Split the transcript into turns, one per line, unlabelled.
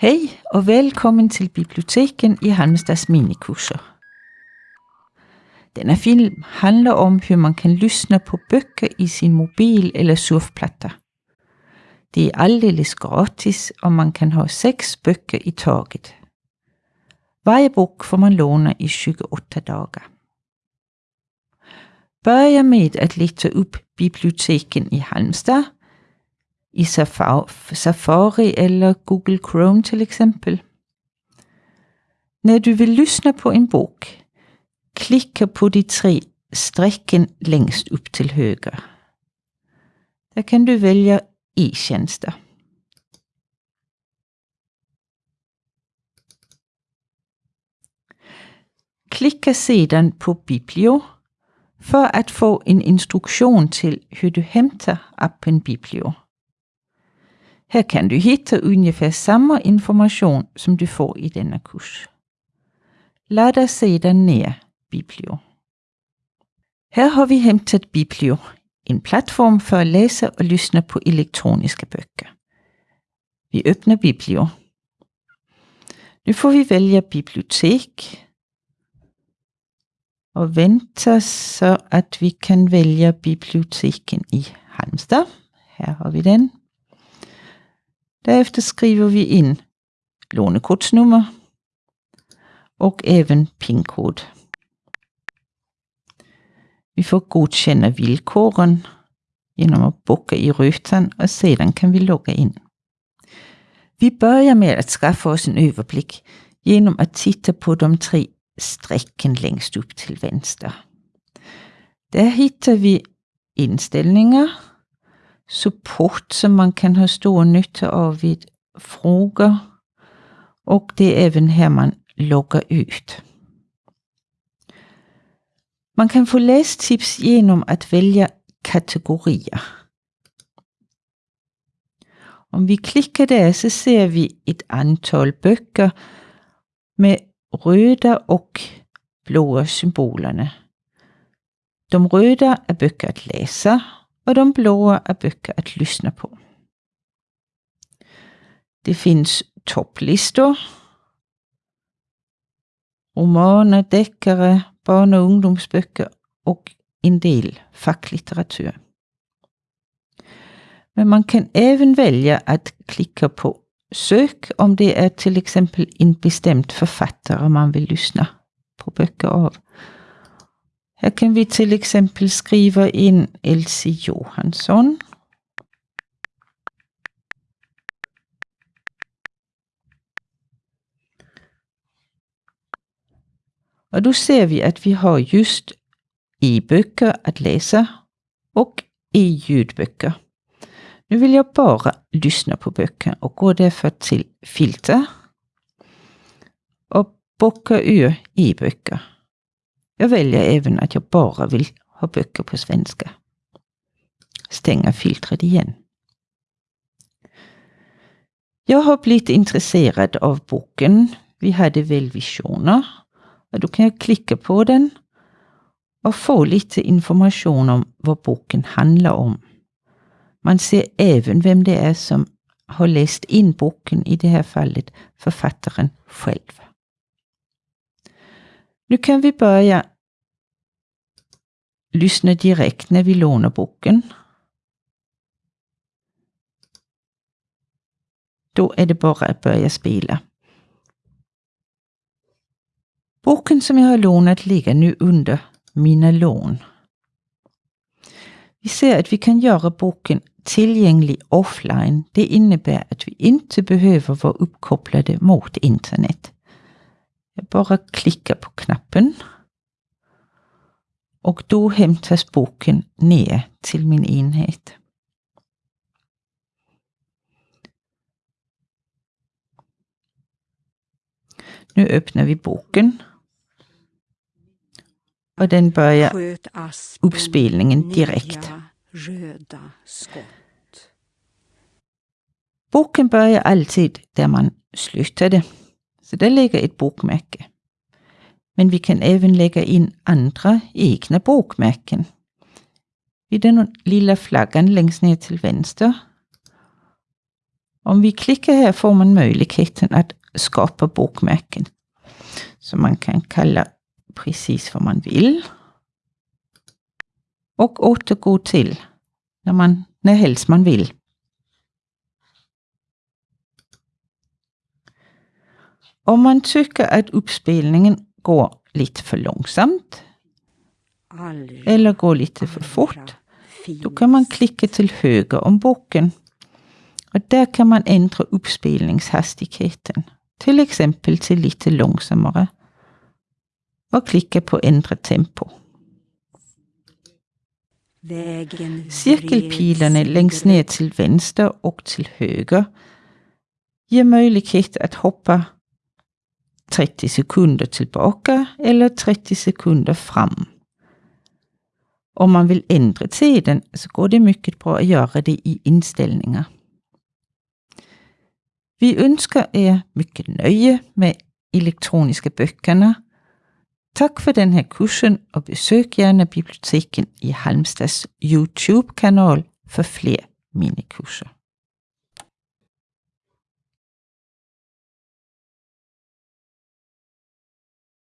Hej og velkommen til biblioteken i Halmstads minikurser. Denna film handlar om hur man kan lyssna på böcker i sin mobil eller surfplatta. Det är alldeles gratis och man kan ha sex böcker i taget. Varje bok får man låna i 28 dagar. Börja med att leta upp biblioteken i Halmstad i Safari eller Google Chrome till exempel. När du vill lyssna på en bok, klicka på de tre strecken längst upp till höger. Där kan du välja e-tjänster. Klicka sedan på Biblio för att få en instruktion till hur du hämtar appen Biblio. Her kan du hitta ungefär samma information som du får i denna kurs. Ladda sedan ner Biblio. Här har vi hämtat Biblio, en plattform för att läsa och lyssna på elektroniska böcker. Vi öppnar Biblio. Nu får vi välja bibliotek och vänta så att vi kan välja biblioteken i Halmstad. Här har vi den. Derefter skriver vi in lånekortsnummer och även pinkod. Vi får godkänna villkoren genom att bocka i rutan och sedan kan vi logga in. Vi börjar med att skaffa oss en överblick genom att titta på de tre strecken längst upp till vänster. Där hittar vi inställningar, support som man kan ha stor nytta av vid frågor och det är även här man loggar ut. Man kan få lästips genom att välja kategorier. Om vi klickar där så ser vi ett antal böcker med röda och blåa symbolerna. De röda är böcker att läsa och de blåa är böcker att lyssna på. Det finns topplistor, romaner, deckare, barn och ungdomsböcker och en del facklitteratur. Men man kan även välja att klicka på sök om det är till exempel en bestämd författare man vill lyssna på böcker av. Här kan vi till exempel skriva in Elsie Johansson. Och då ser vi att vi har just e-böcker att läsa och e-ljudböcker. Nu vill jag bara lyssna på böcker och går därför till filter och bockar ur e-böcker. Jag väljer även att jag bara vill ha böcker på svenska. Stänga filtret igen. Jag har blivit intresserad av boken Vi hade väl visioner. Och då kan jag klicka på den och få lite information om vad boken handlar om. Man ser även vem det är som har läst in boken, i det här fallet författaren själv. Nu kan vi börja lyssna direkt när vi lånar boken. Då är det bara att börja spela. Boken som jag har lånat ligger nu under Mina lån. Vi ser att vi kan göra boken tillgänglig offline. Det innebär att vi inte behöver vara uppkopplade mot internet. Jag bara klickar på knappen. Och då hämtas boken ner till min enhet. Nu öppnar vi boken. Och den börjar uppspelningen direkt. Boken börjar alltid där man slutade. Så där ligger ett bokmärke. Men vi kan även lägga in andra egna bokmärken. Vid den lilla flaggan längst ner till vänster. Om vi klickar här får man möjligheten att skapa bokmärken. Som man kan kalla precis vad man vill. Och återgå till när, man, närhelst man vill. Om man tycker att uppspelningen går lite för långsamt eller går lite för fort, då kan man klicka till höger om boken. Och där kan man ändra uppspelningshastigheten, till exempel till lite långsammare. Och klicka på ändra tempo. Cirkelpilarna längst ner till vänster och till höger ger möjlighet att hoppa 30 sekunder tillbaka eller 30 sekunder fram. Om man vill ändra tiden så går det mycket bra att göra det i inställningar. Vi önskar er mycket nöje med elektroniska böckerna. Tack för den här kursen och besök gärna biblioteken i Halmstads Youtube-kanal för fler minikurser.